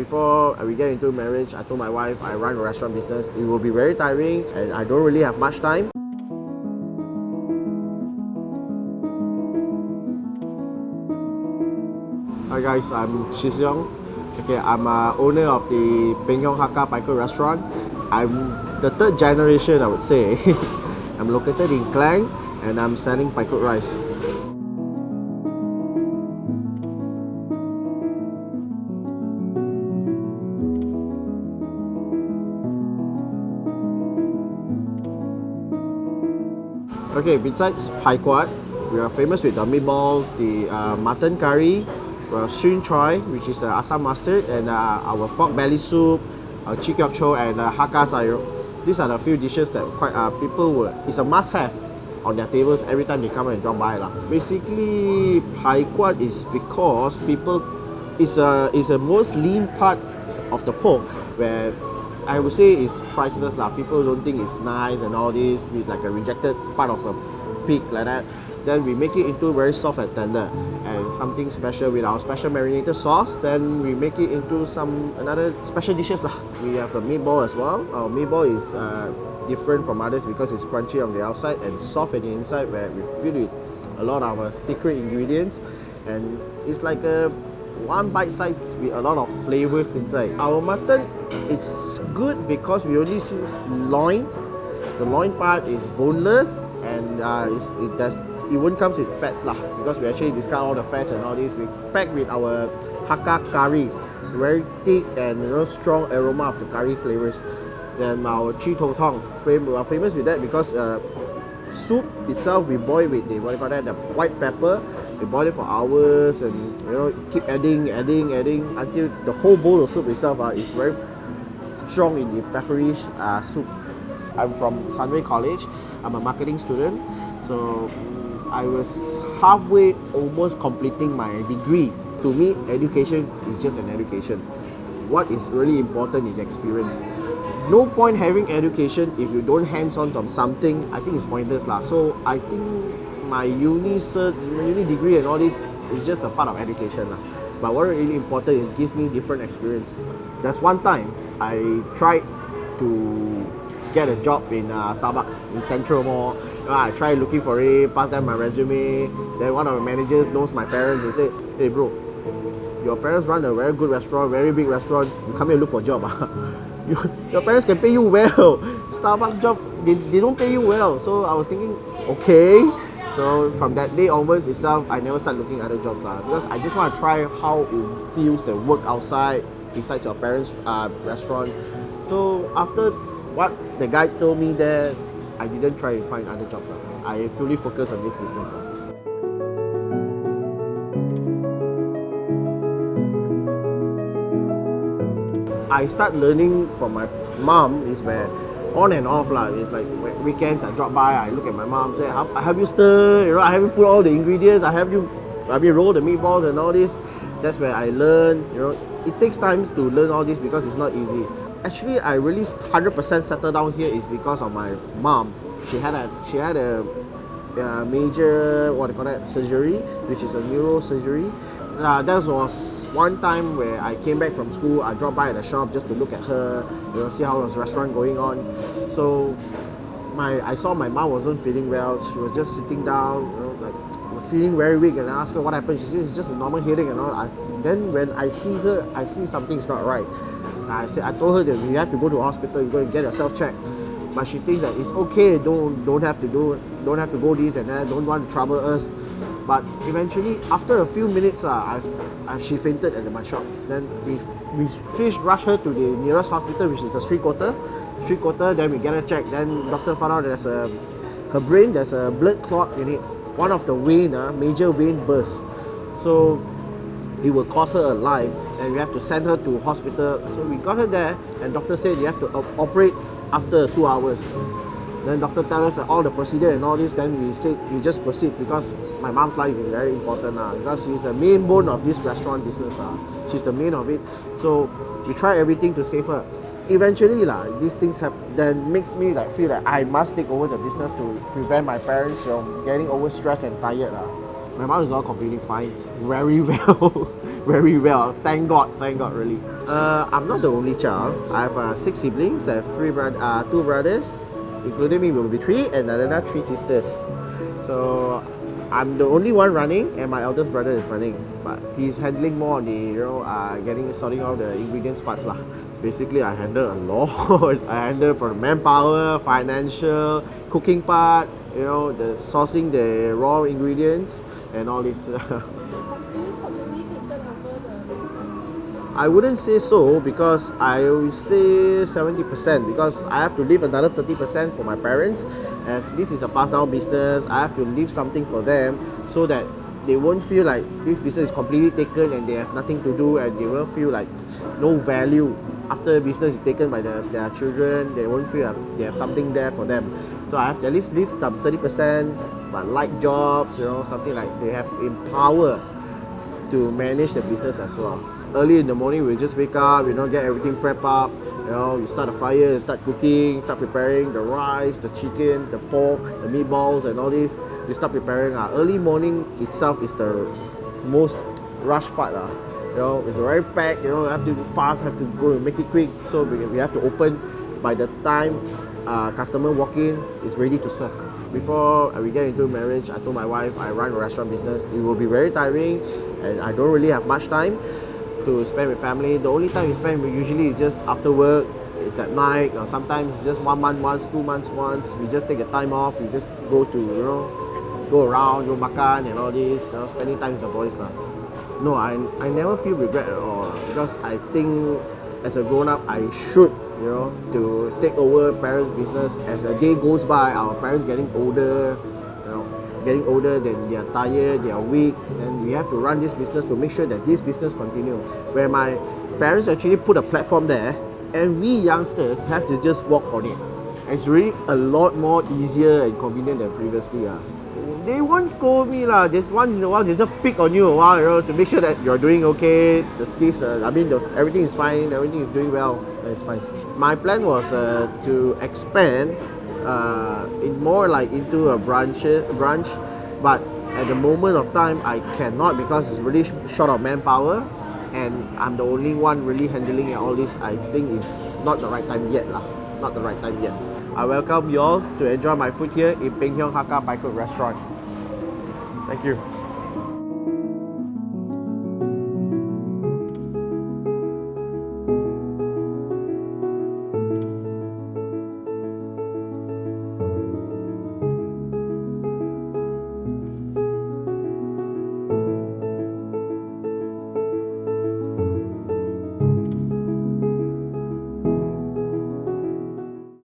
before we get into marriage, I told my wife I run a restaurant business. It will be very tiring and I don't really have much time. Hi guys, I'm Shizyong. Okay, I'm a owner of the Peng Yong Hakka Pai Kuat restaurant. I'm the third generation, I would say. I'm located in Klang and I'm selling Paikut rice. Okay, besides Pai Kuat, we are famous with the meatballs, the uh, mutton curry, uh, Xun Choi, which is uh, Assam mustard, and uh, our pork belly soup, uh, Chi Kiok Cho, and uh, Hakka Sayur. These are the few dishes that quite uh, people will, it's a must-have on their tables every time they come and drop by. Lah. Basically, Pai Kuat is because people, it's a, it's a most lean part of the pork where I would say it's priceless lah. People don't think it's nice and all this with like a rejected part of a pig like that. Then we make it into very soft and tender and something special with our special marinated sauce. Then we make it into some another special dishes lah. We have a meatball as well. Our meatball is uh, different from others because it's crunchy on the outside and soft on the inside where we fill it a lot of our secret ingredients and it's like a one bite size with a lot of flavors inside. Our mutton, it's good because we only use loin. The loin part is boneless and uh, it does it won't comes with fats lah because we actually discard all the fats and all this. We pack with our Hakka curry, very thick and you know strong aroma of the curry flavors. Then our Chi Tong Tong, we are famous with that because uh, soup itself we boil with the what you call that the white pepper. We boil it for hours and you know keep adding adding adding until the whole bowl of soup itself uh, is very strong in the peppery uh, soup. I'm from sunway college. I'm a marketing student. So i was halfway almost completing my degree. To me education is just an education. What is really important is experience no point having education if you don't hands-on on something i think it's pointless lah so i think my uni cert, uni degree and all this is just a part of education lah. But what really important is gives me different experience. There's one time I tried to get a job in uh, Starbucks in Central Mall. I tried looking for it, passed them my resume. Then one of the managers knows my parents and said, "Hey bro, your parents run a very good restaurant, very big restaurant. You come here look for a job. you, your parents can pay you well. Starbucks job, they, they don't pay you well. So I was thinking, okay, so from that day onwards itself, I never start looking at other jobs lah because I just want to try how it feels to work outside besides your parents' uh, restaurant. So after what the guy told me there, I didn't try to find other jobs lah. I fully focus on this business lah. I start learning from my mom is where on and off lah. It's like weekends I drop by, I look at my mom, say, I have you stir, you know, I have you put all the ingredients, I have you, I mean, roll the meatballs and all this. That's where I learn, you know. It takes time to learn all this because it's not easy. Actually, I really 100% settled down here is because of my mom. She had a, she had a, a major, what do you call that, surgery, which is a neurosurgery uh, that was one time where I came back from school. I dropped by at the shop just to look at her, you know, see how was restaurant going on. So, my I saw my mom wasn't feeling well. She was just sitting down, you know, like feeling very weak. And I asked her what happened. She said it's just a normal headache and all. I, then when I see her, I see something's not right. I said I told her that you have to go to hospital. You go and get yourself checked. But she thinks that it's okay. Don't don't have to do don't have to go this and that. Don't want to trouble us. But eventually, after a few minutes, uh, I've, uh, she fainted at my shop. Then we we rushed her to the nearest hospital, which is the Sri Kota. Sri Kota, then we get her checked. Then doctor found out there's a her brain, there's a blood clot in it. One of the vein, uh, major vein burst. So it will cost her a life and we have to send her to hospital. So we got her there and doctor said you have to operate after two hours. Then doctor tell us all the procedure and all this. Then we said we just proceed because my mom's life is very important now. Because she's the main bone of this restaurant business uh. She's the main of it. So we try everything to save her. Eventually lah, these things have then makes me like feel that I must take over the business to prevent my parents from getting overstressed and tired lah. My mom is all completely fine, very well, very well. Thank God, thank God, really. Uh, I'm not the only child. I have uh, six siblings. I have three bro- uh, two brothers, including me will be three, and another three sisters. So I'm the only one running, and my eldest brother is running, but he's handling more on the you know uh, getting sorting out the ingredients parts lah. Basically, I handle a lot. I handle for manpower, financial, cooking part, you know, the sourcing the raw ingredients and all this. I wouldn't say so because I will say 70% because I have to leave another 30% for my parents as this is a pass down business. I have to leave something for them so that they won't feel like this business is completely taken and they have nothing to do and they will feel like no value after the business is taken by the, their children. They won't feel like they have something there for them. So I have to at least leave some 30% but like jobs you know something like they have empower to manage the business as well early in the morning we just wake up you know get everything prep up. You know you start a fire start cooking start preparing the rice the chicken the pork the meatballs and all this. You start preparing. Uh, early morning itself is the most rush part uh. you know it's very packed you know have to fast have to go and make it quick. So we, we have to open. By the time uh, customer walk in is ready to serve. Before we get into marriage I told my wife I run a restaurant business. It will be very tiring and I don't really have much time to spend with family. The only time we spend usually is just after work. It's at night or sometimes just one month once, two months once. We just take a time off. We just go to you know, go around, go makan and all this. You know, spending time with the boys lah. No, I I never feel regret at all because I think as a grown up I should you know to take over parents' business as a day goes by. Our parents getting older, you getting older, then they are tired, they are weak, and we have to run this business to make sure that this business continues. Where my parents actually put a platform there, and we youngsters have to just walk on it. It's really a lot more easier and convenient than previously. Uh. They won't scold me lah. Just once in a while, they just pick on you a while, you know, to make sure that you're doing okay. The things, uh, I mean, the, everything is fine. Everything is doing well. It's fine. My plan was uh, to expand uh, in more like into a branch branch but at the moment of time I cannot because it's really short of manpower and I'm the only one really handling all this I think is not the right time yet lah. Not the right time yet. I welcome you all to enjoy my food here in Peng Hakka Pai restaurant. Thank you